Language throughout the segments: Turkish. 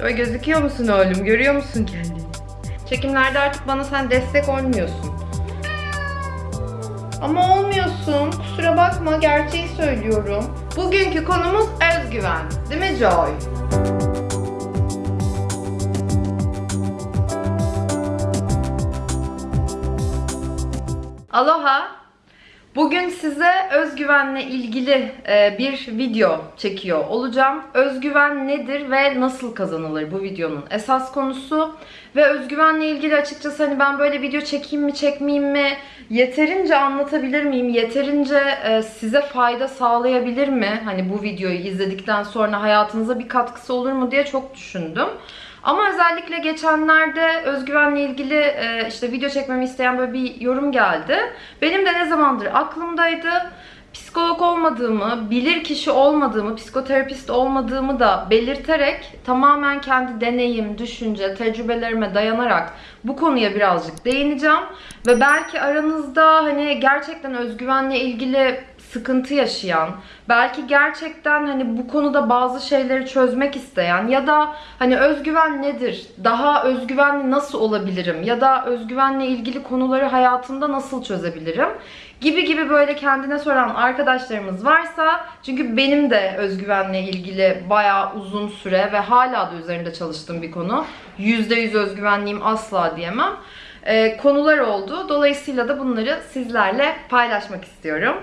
Şöyle gözüküyor musun oğlum? Görüyor musun kendini? Çekimlerde artık bana sen destek olmuyorsun. Ama olmuyorsun. Kusura bakma gerçeği söylüyorum. Bugünkü konumuz özgüven. Değil mi Joy? Aloha. Bugün size özgüvenle ilgili e, bir video çekiyor olacağım. Özgüven nedir ve nasıl kazanılır bu videonun esas konusu. Ve özgüvenle ilgili açıkçası hani ben böyle video çekeyim mi çekmeyeyim mi yeterince anlatabilir miyim? Yeterince e, size fayda sağlayabilir mi? Hani bu videoyu izledikten sonra hayatınıza bir katkısı olur mu diye çok düşündüm. Ama özellikle geçenlerde özgüvenle ilgili e, işte video çekmemi isteyen böyle bir yorum geldi. Benim de ne zamandır aklımdaydı. Psikolog olmadığımı, bilir kişi olmadığımı, psikoterapist olmadığımı da belirterek tamamen kendi deneyim, düşünce, tecrübelerime dayanarak bu konuya birazcık değineceğim. Ve belki aranızda hani gerçekten özgüvenle ilgili sıkıntı yaşayan, belki gerçekten hani bu konuda bazı şeyleri çözmek isteyen ya da hani özgüven nedir? Daha özgüvenli nasıl olabilirim? Ya da özgüvenle ilgili konuları hayatımda nasıl çözebilirim? Gibi gibi böyle kendine soran arkadaşlarımız varsa çünkü benim de özgüvenle ilgili bayağı uzun süre ve hala da üzerinde çalıştığım bir konu. %100 özgüvenliyim asla diyemem. Ee, konular oldu. Dolayısıyla da bunları sizlerle paylaşmak istiyorum.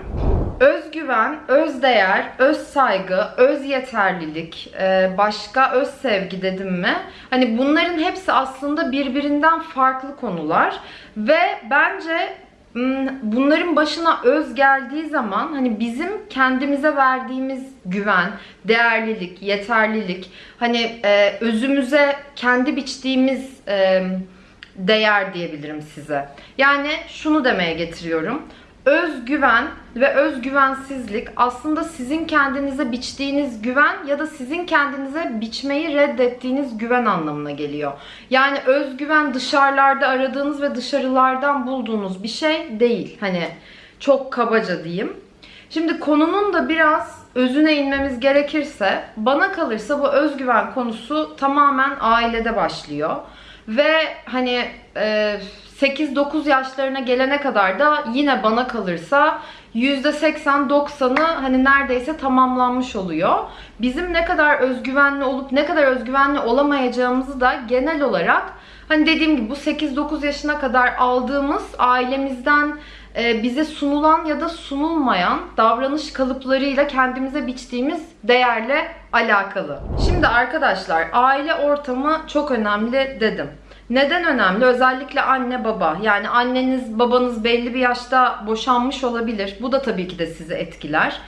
Özgüven, özdeğer, öz saygı, öz yeterlilik, e, başka öz sevgi dedim mi? Hani bunların hepsi aslında birbirinden farklı konular ve bence bunların başına öz geldiği zaman hani bizim kendimize verdiğimiz güven, değerlilik, yeterlilik, hani e, özümüze kendi biçtiğimiz e, değer diyebilirim size. Yani şunu demeye getiriyorum özgüven ve özgüvensizlik aslında sizin kendinize biçtiğiniz güven ya da sizin kendinize biçmeyi reddettiğiniz güven anlamına geliyor. Yani özgüven dışarılarda aradığınız ve dışarılardan bulduğunuz bir şey değil. Hani çok kabaca diyeyim. Şimdi konunun da biraz özüne inmemiz gerekirse bana kalırsa bu özgüven konusu tamamen ailede başlıyor. Ve hani e, 8-9 yaşlarına gelene kadar da yine bana kalırsa %80-90'ı hani neredeyse tamamlanmış oluyor. Bizim ne kadar özgüvenli olup ne kadar özgüvenli olamayacağımızı da genel olarak hani dediğim gibi bu 8-9 yaşına kadar aldığımız ailemizden e, bize sunulan ya da sunulmayan davranış kalıplarıyla kendimize biçtiğimiz değerle alakalı. Şimdi arkadaşlar aile ortamı çok önemli dedim. Neden önemli? Özellikle anne baba. Yani anneniz babanız belli bir yaşta boşanmış olabilir. Bu da tabii ki de sizi etkiler.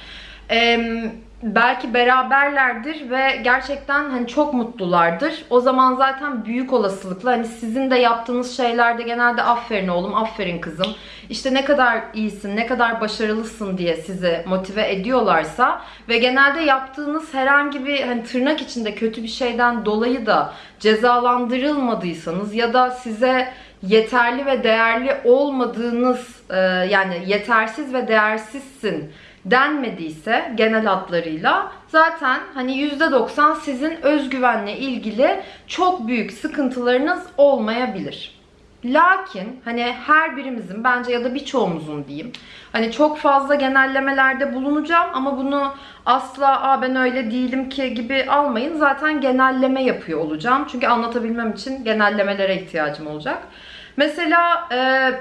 Eee belki beraberlerdir ve gerçekten hani çok mutlulardır. O zaman zaten büyük olasılıkla hani sizin de yaptığınız şeylerde genelde aferin oğlum, aferin kızım. İşte ne kadar iyisin, ne kadar başarılısın diye sizi motive ediyorlarsa ve genelde yaptığınız herhangi bir hani tırnak içinde kötü bir şeyden dolayı da cezalandırılmadıysanız ya da size yeterli ve değerli olmadığınız yani yetersiz ve değersizsin denmediyse genel hatlarıyla zaten hani %90 sizin özgüvenle ilgili çok büyük sıkıntılarınız olmayabilir. Lakin hani her birimizin bence ya da birçoğumuzun diyeyim hani çok fazla genellemelerde bulunacağım ama bunu asla Aa, ben öyle değilim ki gibi almayın. Zaten genelleme yapıyor olacağım. Çünkü anlatabilmem için genellemelere ihtiyacım olacak. Mesela e,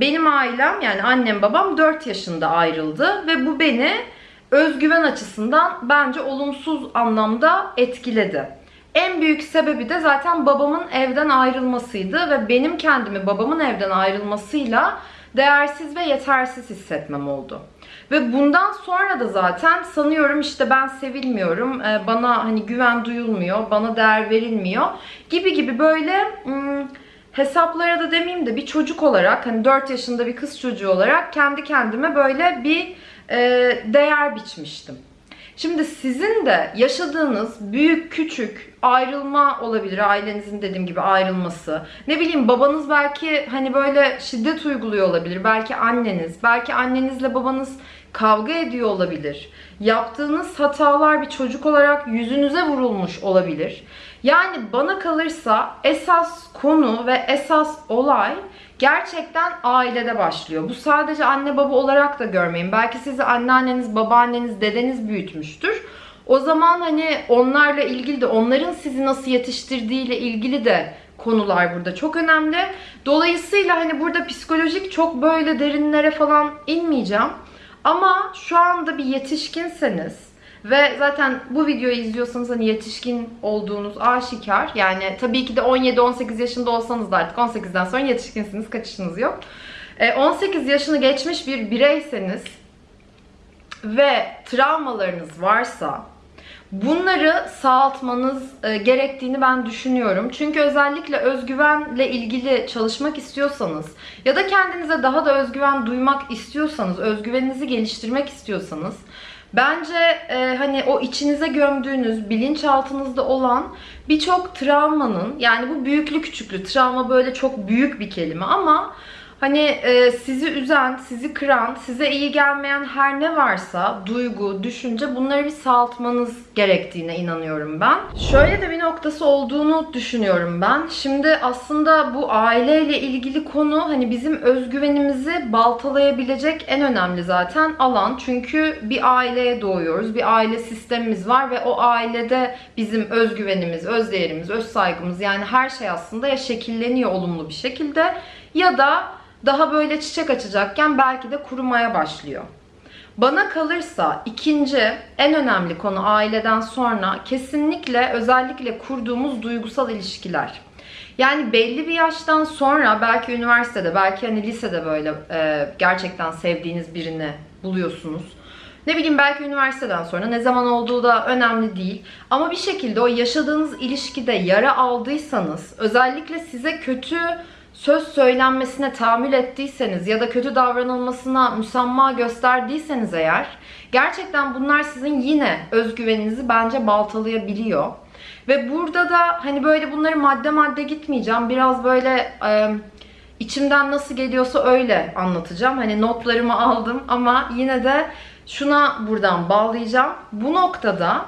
benim ailem yani annem babam 4 yaşında ayrıldı ve bu beni özgüven açısından bence olumsuz anlamda etkiledi. En büyük sebebi de zaten babamın evden ayrılmasıydı ve benim kendimi babamın evden ayrılmasıyla değersiz ve yetersiz hissetmem oldu. Ve bundan sonra da zaten sanıyorum işte ben sevilmiyorum, e, bana hani güven duyulmuyor, bana değer verilmiyor gibi gibi böyle... Hmm, hesaplara da demeyeyim de bir çocuk olarak hani 4 yaşında bir kız çocuğu olarak kendi kendime böyle bir e, değer biçmiştim. Şimdi sizin de yaşadığınız büyük küçük ayrılma olabilir. Ailenizin dediğim gibi ayrılması. Ne bileyim babanız belki hani böyle şiddet uyguluyor olabilir. Belki anneniz. Belki annenizle babanız kavga ediyor olabilir. Yaptığınız hatalar bir çocuk olarak yüzünüze vurulmuş olabilir. Yani bana kalırsa esas konu ve esas olay gerçekten ailede başlıyor. Bu sadece anne baba olarak da görmeyin. Belki sizi anneanneniz, babaanneniz, dedeniz büyütmüştür. O zaman hani onlarla ilgili de onların sizi nasıl yetiştirdiğiyle ilgili de konular burada çok önemli. Dolayısıyla hani burada psikolojik çok böyle derinlere falan inmeyeceğim. Ama şu anda bir yetişkinseniz ve zaten bu videoyu izliyorsanız hani yetişkin olduğunuz aşikar. Yani tabii ki de 17-18 yaşında olsanız da artık 18'den sonra yetişkinsiniz. Kaçışınız yok. 18 yaşını geçmiş bir bireyseniz ve travmalarınız varsa bunları sağaltmanız e, gerektiğini ben düşünüyorum. Çünkü özellikle özgüvenle ilgili çalışmak istiyorsanız ya da kendinize daha da özgüven duymak istiyorsanız, özgüveninizi geliştirmek istiyorsanız bence e, hani o içinize gömdüğünüz, bilinçaltınızda olan birçok travmanın yani bu büyüklü küçüklü travma böyle çok büyük bir kelime ama Hani e, sizi üzen, sizi kıran, size iyi gelmeyen her ne varsa, duygu, düşünce bunları bir sağaltmanız gerektiğine inanıyorum ben. Şöyle de bir noktası olduğunu düşünüyorum ben. Şimdi aslında bu aileyle ilgili konu hani bizim özgüvenimizi baltalayabilecek en önemli zaten alan. Çünkü bir aileye doğuyoruz, bir aile sistemimiz var ve o ailede bizim özgüvenimiz, özdeğerimiz, öz saygımız yani her şey aslında ya şekilleniyor olumlu bir şekilde ya da daha böyle çiçek açacakken belki de kurumaya başlıyor. Bana kalırsa ikinci en önemli konu aileden sonra kesinlikle özellikle kurduğumuz duygusal ilişkiler. Yani belli bir yaştan sonra belki üniversitede, belki hani lisede böyle e, gerçekten sevdiğiniz birini buluyorsunuz. Ne bileyim belki üniversiteden sonra ne zaman olduğu da önemli değil. Ama bir şekilde o yaşadığınız ilişkide yara aldıysanız, özellikle size kötü söz söylenmesine tahammül ettiyseniz ya da kötü davranılmasına müsamma gösterdiyseniz eğer gerçekten bunlar sizin yine özgüveninizi bence baltalayabiliyor. Ve burada da hani böyle bunları madde madde gitmeyeceğim. Biraz böyle e, içimden nasıl geliyorsa öyle anlatacağım. Hani notlarımı aldım ama yine de şuna buradan bağlayacağım. Bu noktada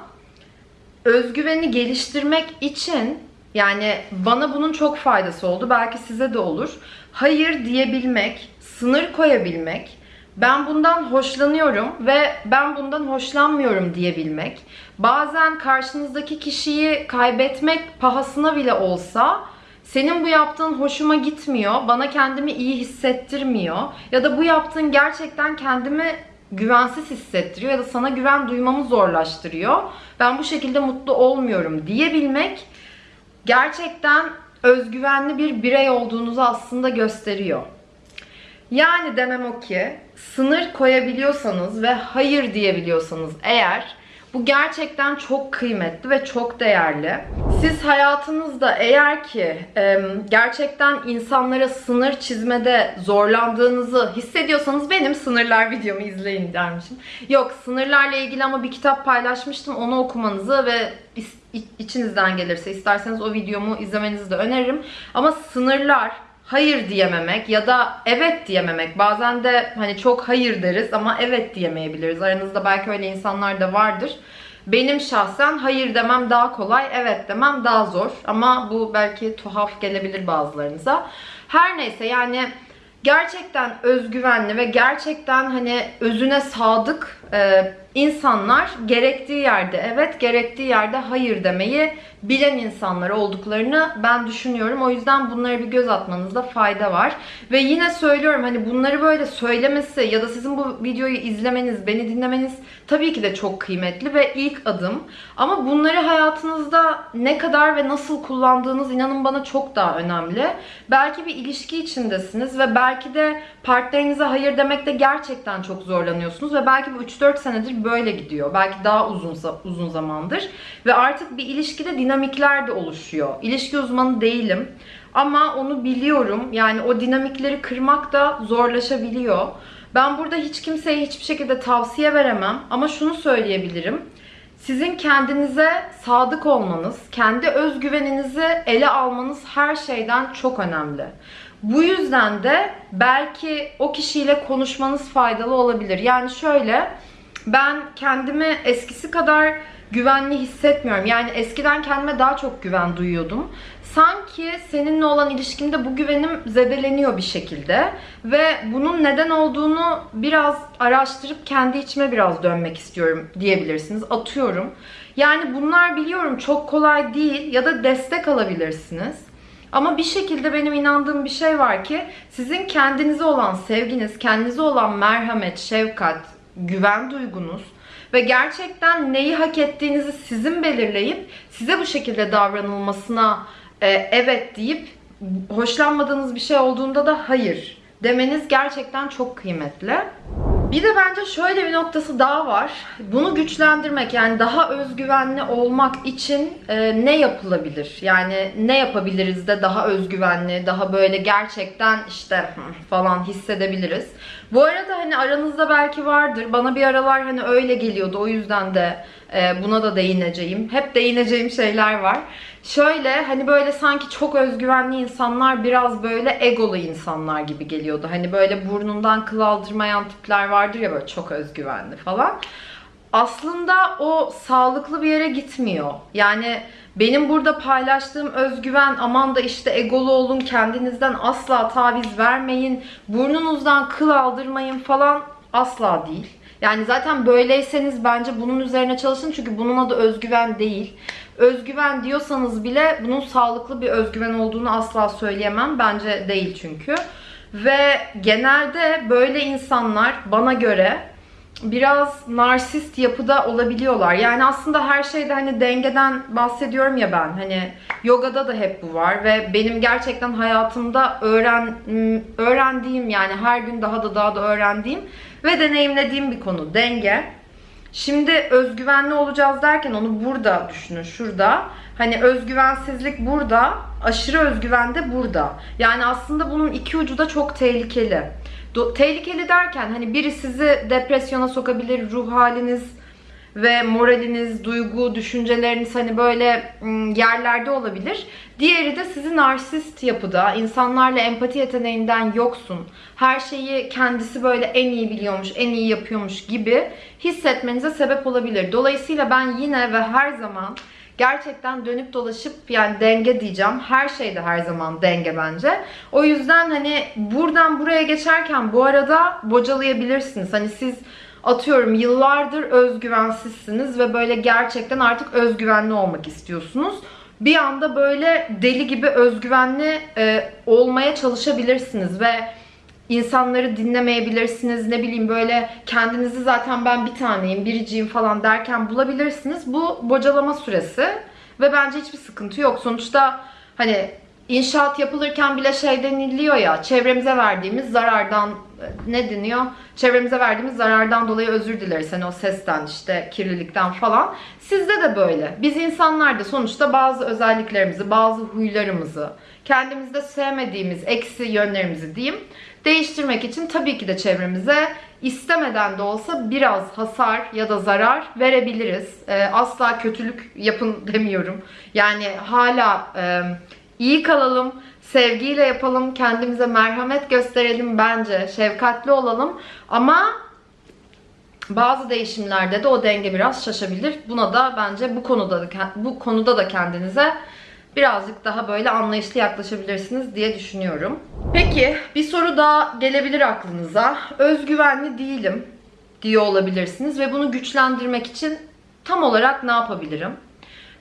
özgüveni geliştirmek için yani bana bunun çok faydası oldu. Belki size de olur. Hayır diyebilmek, sınır koyabilmek, ben bundan hoşlanıyorum ve ben bundan hoşlanmıyorum diyebilmek. Bazen karşınızdaki kişiyi kaybetmek pahasına bile olsa senin bu yaptığın hoşuma gitmiyor, bana kendimi iyi hissettirmiyor ya da bu yaptığın gerçekten kendimi güvensiz hissettiriyor ya da sana güven duymamı zorlaştırıyor. Ben bu şekilde mutlu olmuyorum diyebilmek gerçekten özgüvenli bir birey olduğunuzu aslında gösteriyor. Yani demem o ki sınır koyabiliyorsanız ve hayır diyebiliyorsanız eğer bu gerçekten çok kıymetli ve çok değerli. Siz hayatınızda eğer ki gerçekten insanlara sınır çizmede zorlandığınızı hissediyorsanız benim sınırlar videomu izleyin dermişim. Yok sınırlarla ilgili ama bir kitap paylaşmıştım onu okumanızı ve içinizden gelirse isterseniz o videomu izlemenizi de öneririm. Ama sınırlar hayır diyememek ya da evet diyememek. Bazen de hani çok hayır deriz ama evet diyemeyebiliriz. Aranızda belki öyle insanlar da vardır. Benim şahsen hayır demem daha kolay, evet demem daha zor. Ama bu belki tuhaf gelebilir bazılarınıza. Her neyse yani gerçekten özgüvenli ve gerçekten hani özüne sadık e, insanlar gerektiği yerde evet, gerektiği yerde hayır demeyi bilen insanlar olduklarını ben düşünüyorum. O yüzden bunlara bir göz atmanızda fayda var. Ve yine söylüyorum hani bunları böyle söylemesi ya da sizin bu videoyu izlemeniz, beni dinlemeniz tabii ki de çok kıymetli ve ilk adım. Ama bunları hayatınızda ne kadar ve nasıl kullandığınız inanın bana çok daha önemli. Belki bir ilişki içindesiniz ve belki de partnerinize hayır demekte gerçekten çok zorlanıyorsunuz ve belki bu 3-4 senedir böyle gidiyor. Belki daha uzun uzun zamandır ve artık bir ilişkide dinamikler de oluşuyor. İlişki uzmanı değilim ama onu biliyorum. Yani o dinamikleri kırmak da zorlaşabiliyor. Ben burada hiç kimseye hiçbir şekilde tavsiye veremem ama şunu söyleyebilirim. Sizin kendinize sadık olmanız, kendi özgüveninizi ele almanız her şeyden çok önemli. Bu yüzden de belki o kişiyle konuşmanız faydalı olabilir. Yani şöyle ben kendimi eskisi kadar güvenli hissetmiyorum. Yani eskiden kendime daha çok güven duyuyordum. Sanki seninle olan ilişkimde bu güvenim zedeleniyor bir şekilde ve bunun neden olduğunu biraz araştırıp kendi içime biraz dönmek istiyorum diyebilirsiniz. Atıyorum. Yani bunlar biliyorum çok kolay değil ya da destek alabilirsiniz. Ama bir şekilde benim inandığım bir şey var ki sizin kendinize olan sevginiz, kendinize olan merhamet, şefkat, güven duygunuz ve gerçekten neyi hak ettiğinizi sizin belirleyip size bu şekilde davranılmasına e, evet deyip hoşlanmadığınız bir şey olduğunda da hayır demeniz gerçekten çok kıymetli. Bir de bence şöyle bir noktası daha var. Bunu güçlendirmek yani daha özgüvenli olmak için e, ne yapılabilir? Yani ne yapabiliriz de daha özgüvenli, daha böyle gerçekten işte falan hissedebiliriz. Bu arada hani aranızda belki vardır. Bana bir aralar hani öyle geliyordu. O yüzden de e, buna da değineceğim. Hep değineceğim şeyler var. Şöyle hani böyle sanki çok özgüvenli insanlar biraz böyle egolu insanlar gibi geliyordu. Hani böyle burnundan kıl aldırmayan tipler vardır ya böyle çok özgüvenli falan. Aslında o sağlıklı bir yere gitmiyor. Yani benim burada paylaştığım özgüven aman da işte egolu olun kendinizden asla taviz vermeyin burnunuzdan kıl aldırmayın falan asla değil. Yani zaten böyleyseniz bence bunun üzerine çalışın çünkü bunun adı özgüven değil. Özgüven diyorsanız bile bunun sağlıklı bir özgüven olduğunu asla söyleyemem. Bence değil çünkü. Ve genelde böyle insanlar bana göre biraz narsist yapıda olabiliyorlar. Yani aslında her şeyde hani dengeden bahsediyorum ya ben. Hani yogada da hep bu var ve benim gerçekten hayatımda öğren öğrendiğim yani her gün daha da daha da öğrendiğim ve deneyimlediğim bir konu denge. Şimdi özgüvenli olacağız derken onu burada düşünün şurada. Hani özgüvensizlik burada, aşırı özgüven de burada. Yani aslında bunun iki ucu da çok tehlikeli. Do- tehlikeli derken hani biri sizi depresyona sokabilir, ruh haliniz ve moraliniz, duygu, düşünceleriniz hani böyle yerlerde olabilir. Diğeri de sizi narsist yapıda, insanlarla empati yeteneğinden yoksun. Her şeyi kendisi böyle en iyi biliyormuş, en iyi yapıyormuş gibi hissetmenize sebep olabilir. Dolayısıyla ben yine ve her zaman gerçekten dönüp dolaşıp yani denge diyeceğim. Her şeyde her zaman denge bence. O yüzden hani buradan buraya geçerken bu arada bocalayabilirsiniz. Hani siz atıyorum yıllardır özgüvensizsiniz ve böyle gerçekten artık özgüvenli olmak istiyorsunuz. Bir anda böyle deli gibi özgüvenli e, olmaya çalışabilirsiniz ve insanları dinlemeyebilirsiniz. Ne bileyim böyle kendinizi zaten ben bir taneyim, biriciyim falan derken bulabilirsiniz. Bu bocalama süresi ve bence hiçbir sıkıntı yok. Sonuçta hani inşaat yapılırken bile şey deniliyor ya çevremize verdiğimiz zarardan ne deniyor? Çevremize verdiğimiz zarardan dolayı özür dileriz. Hani o sesten işte kirlilikten falan. Sizde de böyle. Biz insanlar da sonuçta bazı özelliklerimizi, bazı huylarımızı, kendimizde sevmediğimiz eksi yönlerimizi diyeyim değiştirmek için tabii ki de çevremize istemeden de olsa biraz hasar ya da zarar verebiliriz. Ee, asla kötülük yapın demiyorum. Yani hala e, iyi kalalım, sevgiyle yapalım, kendimize merhamet gösterelim bence, şefkatli olalım. Ama bazı değişimlerde de o denge biraz şaşabilir. Buna da bence bu konuda da, bu konuda da kendinize birazcık daha böyle anlayışlı yaklaşabilirsiniz diye düşünüyorum. Peki bir soru daha gelebilir aklınıza. Özgüvenli değilim diyor olabilirsiniz ve bunu güçlendirmek için tam olarak ne yapabilirim?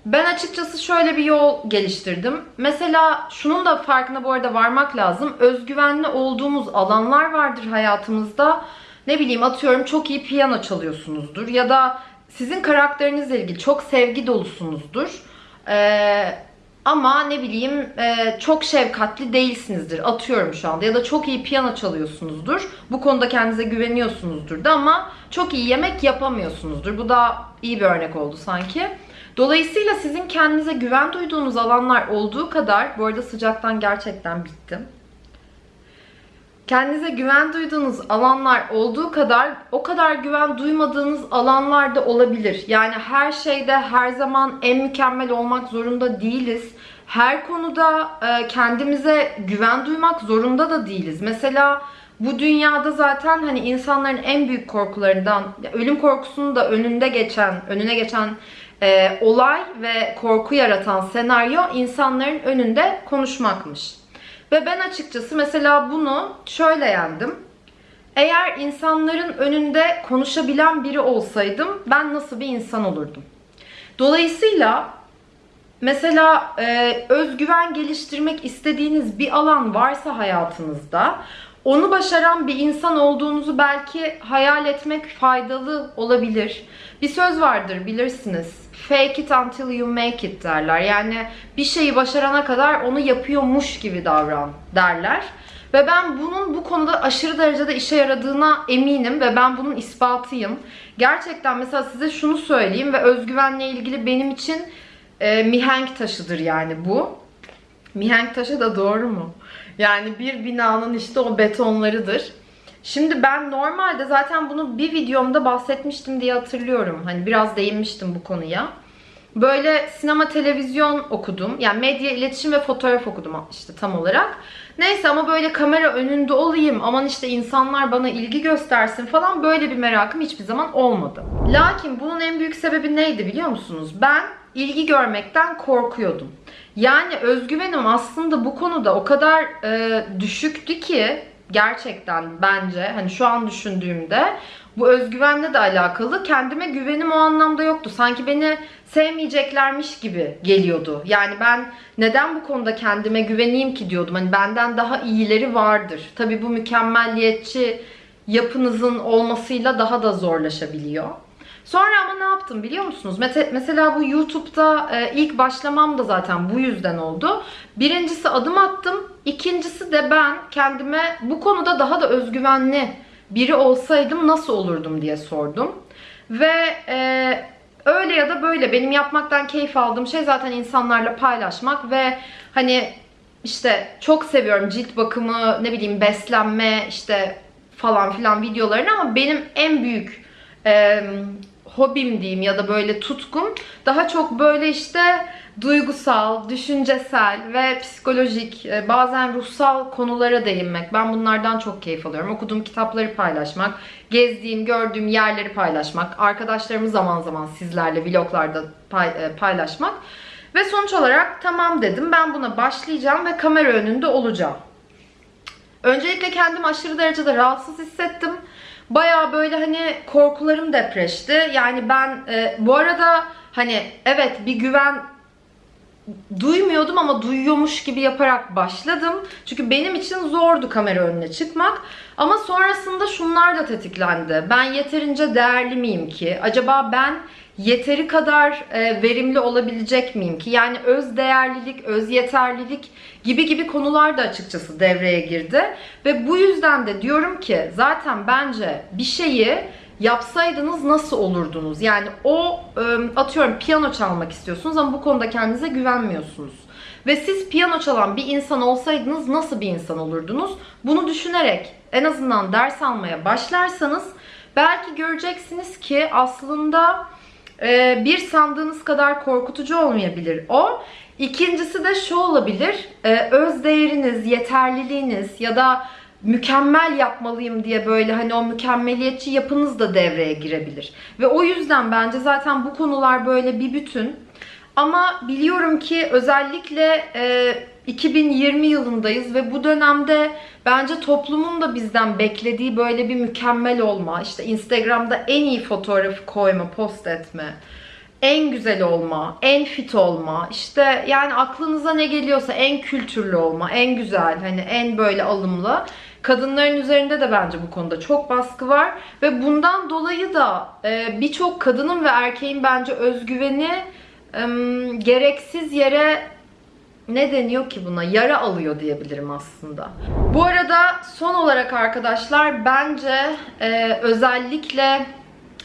Ben açıkçası şöyle bir yol geliştirdim. Mesela şunun da farkına bu arada varmak lazım. Özgüvenli olduğumuz alanlar vardır hayatımızda. Ne bileyim atıyorum çok iyi piyano çalıyorsunuzdur ya da sizin karakterinizle ilgili çok sevgi dolusunuzdur. Ee, ama ne bileyim e, çok şefkatli değilsinizdir. Atıyorum şu anda. Ya da çok iyi piyano çalıyorsunuzdur. Bu konuda kendinize güveniyorsunuzdur da ama çok iyi yemek yapamıyorsunuzdur. Bu da iyi bir örnek oldu sanki. Dolayısıyla sizin kendinize güven duyduğunuz alanlar olduğu kadar, bu arada sıcaktan gerçekten bittim. Kendinize güven duyduğunuz alanlar olduğu kadar o kadar güven duymadığınız alanlar da olabilir. Yani her şeyde her zaman en mükemmel olmak zorunda değiliz. Her konuda e, kendimize güven duymak zorunda da değiliz. Mesela bu dünyada zaten hani insanların en büyük korkularından ölüm korkusunu da önünde geçen, önüne geçen e, olay ve korku yaratan senaryo insanların önünde konuşmakmış. Ve ben açıkçası mesela bunu şöyle yendim. Eğer insanların önünde konuşabilen biri olsaydım ben nasıl bir insan olurdum? Dolayısıyla mesela e, özgüven geliştirmek istediğiniz bir alan varsa hayatınızda onu başaran bir insan olduğunuzu belki hayal etmek faydalı olabilir. Bir söz vardır bilirsiniz. Fake it until you make it derler. Yani bir şeyi başarana kadar onu yapıyormuş gibi davran derler. Ve ben bunun bu konuda aşırı derecede işe yaradığına eminim ve ben bunun ispatıyım. Gerçekten mesela size şunu söyleyeyim ve özgüvenle ilgili benim için e, mihenk taşıdır yani bu. Mihenk taşı da doğru mu? Yani bir binanın işte o betonlarıdır. Şimdi ben normalde zaten bunu bir videomda bahsetmiştim diye hatırlıyorum. Hani biraz değinmiştim bu konuya. Böyle sinema, televizyon okudum. Yani medya, iletişim ve fotoğraf okudum işte tam olarak. Neyse ama böyle kamera önünde olayım, aman işte insanlar bana ilgi göstersin falan böyle bir merakım hiçbir zaman olmadı. Lakin bunun en büyük sebebi neydi biliyor musunuz? Ben ilgi görmekten korkuyordum. Yani özgüvenim aslında bu konuda o kadar e, düşüktü ki gerçekten bence hani şu an düşündüğümde bu özgüvenle de alakalı kendime güvenim o anlamda yoktu. Sanki beni sevmeyeceklermiş gibi geliyordu. Yani ben neden bu konuda kendime güveneyim ki diyordum. Hani benden daha iyileri vardır. Tabii bu mükemmelliyetçi yapınızın olmasıyla daha da zorlaşabiliyor. Sonra ama ne yaptım biliyor musunuz? Mesela bu YouTube'da e, ilk başlamam da zaten bu yüzden oldu. Birincisi adım attım. İkincisi de ben kendime bu konuda daha da özgüvenli biri olsaydım nasıl olurdum diye sordum. Ve e, öyle ya da böyle benim yapmaktan keyif aldığım şey zaten insanlarla paylaşmak ve hani işte çok seviyorum cilt bakımı, ne bileyim beslenme işte falan filan videolarını ama benim en büyük e, hobim diyeyim ya da böyle tutkum daha çok böyle işte duygusal, düşüncesel ve psikolojik, e, bazen ruhsal konulara değinmek. Ben bunlardan çok keyif alıyorum. Okuduğum kitapları paylaşmak, gezdiğim, gördüğüm yerleri paylaşmak, arkadaşlarımı zaman zaman sizlerle vloglarda e, paylaşmak. Ve sonuç olarak tamam dedim ben buna başlayacağım ve kamera önünde olacağım. Öncelikle kendimi aşırı derecede rahatsız hissettim. Baya böyle hani korkularım depreşti. Yani ben e, bu arada hani evet bir güven duymuyordum ama duyuyormuş gibi yaparak başladım. Çünkü benim için zordu kamera önüne çıkmak. Ama sonrasında şunlar da tetiklendi. Ben yeterince değerli miyim ki? Acaba ben yeteri kadar e, verimli olabilecek miyim ki? Yani öz değerlilik, öz yeterlilik gibi gibi konular da açıkçası devreye girdi. Ve bu yüzden de diyorum ki zaten bence bir şeyi yapsaydınız nasıl olurdunuz? Yani o atıyorum piyano çalmak istiyorsunuz ama bu konuda kendinize güvenmiyorsunuz. Ve siz piyano çalan bir insan olsaydınız nasıl bir insan olurdunuz? Bunu düşünerek en azından ders almaya başlarsanız belki göreceksiniz ki aslında bir sandığınız kadar korkutucu olmayabilir o. İkincisi de şu olabilir. Öz değeriniz, yeterliliğiniz ya da mükemmel yapmalıyım diye böyle hani o mükemmeliyetçi yapınız da devreye girebilir. Ve o yüzden bence zaten bu konular böyle bir bütün. Ama biliyorum ki özellikle e, 2020 yılındayız ve bu dönemde bence toplumun da bizden beklediği böyle bir mükemmel olma, işte Instagram'da en iyi fotoğrafı koyma, post etme, en güzel olma, en fit olma, işte yani aklınıza ne geliyorsa en kültürlü olma, en güzel, hani en böyle alımlı. Kadınların üzerinde de bence bu konuda çok baskı var ve bundan dolayı da e, birçok kadının ve erkeğin bence özgüveni e, gereksiz yere ne deniyor ki buna? Yara alıyor diyebilirim aslında. Bu arada son olarak arkadaşlar bence e, özellikle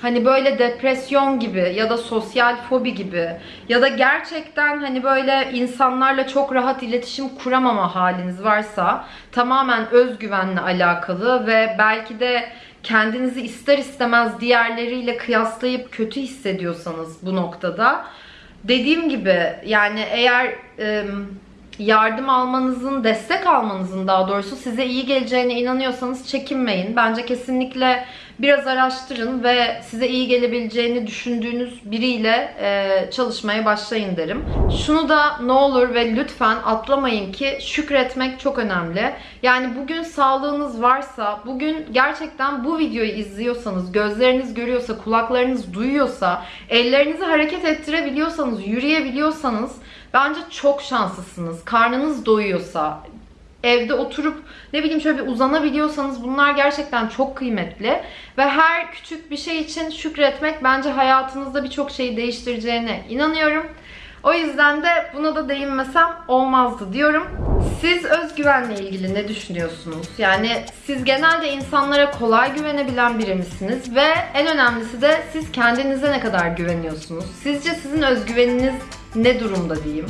Hani böyle depresyon gibi ya da sosyal fobi gibi ya da gerçekten hani böyle insanlarla çok rahat iletişim kuramama haliniz varsa tamamen özgüvenle alakalı ve belki de kendinizi ister istemez diğerleriyle kıyaslayıp kötü hissediyorsanız bu noktada dediğim gibi yani eğer yardım almanızın, destek almanızın daha doğrusu size iyi geleceğine inanıyorsanız çekinmeyin. Bence kesinlikle biraz araştırın ve size iyi gelebileceğini düşündüğünüz biriyle e, çalışmaya başlayın derim. Şunu da ne olur ve lütfen atlamayın ki şükretmek çok önemli. Yani bugün sağlığınız varsa, bugün gerçekten bu videoyu izliyorsanız, gözleriniz görüyorsa, kulaklarınız duyuyorsa, ellerinizi hareket ettirebiliyorsanız, yürüyebiliyorsanız bence çok şanslısınız. Karnınız doyuyorsa, evde oturup ne bileyim şöyle bir uzanabiliyorsanız bunlar gerçekten çok kıymetli. Ve her küçük bir şey için şükretmek bence hayatınızda birçok şeyi değiştireceğine inanıyorum. O yüzden de buna da değinmesem olmazdı diyorum. Siz özgüvenle ilgili ne düşünüyorsunuz? Yani siz genelde insanlara kolay güvenebilen biri misiniz? Ve en önemlisi de siz kendinize ne kadar güveniyorsunuz? Sizce sizin özgüveniniz ne durumda diyeyim?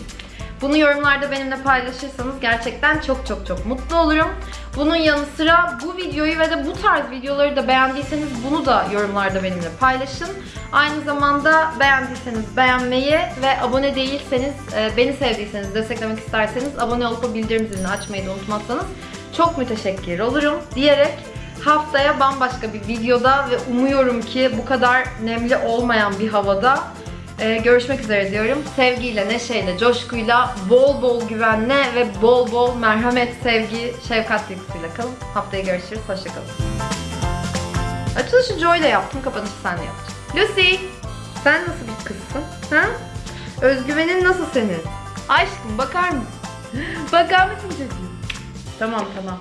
Bunu yorumlarda benimle paylaşırsanız gerçekten çok çok çok mutlu olurum. Bunun yanı sıra bu videoyu ve de bu tarz videoları da beğendiyseniz bunu da yorumlarda benimle paylaşın. Aynı zamanda beğendiyseniz beğenmeyi ve abone değilseniz, e, beni sevdiyseniz, desteklemek isterseniz abone olup o bildirim zilini açmayı da unutmazsanız çok müteşekkir olurum diyerek haftaya bambaşka bir videoda ve umuyorum ki bu kadar nemli olmayan bir havada ee, görüşmek üzere diyorum. Sevgiyle, neşeyle, coşkuyla, bol bol güvenle ve bol bol merhamet, sevgi, şefkat duygusuyla kalın. Haftaya görüşürüz. Hoşçakalın. Açılışı Joy ile yaptım. Kapanışı senle yapacağım. Lucy! Sen nasıl bir kızsın? Ha? Özgüvenin nasıl senin? Aşkım bakar mısın? Bakar mısın çocuğum? Tamam tamam.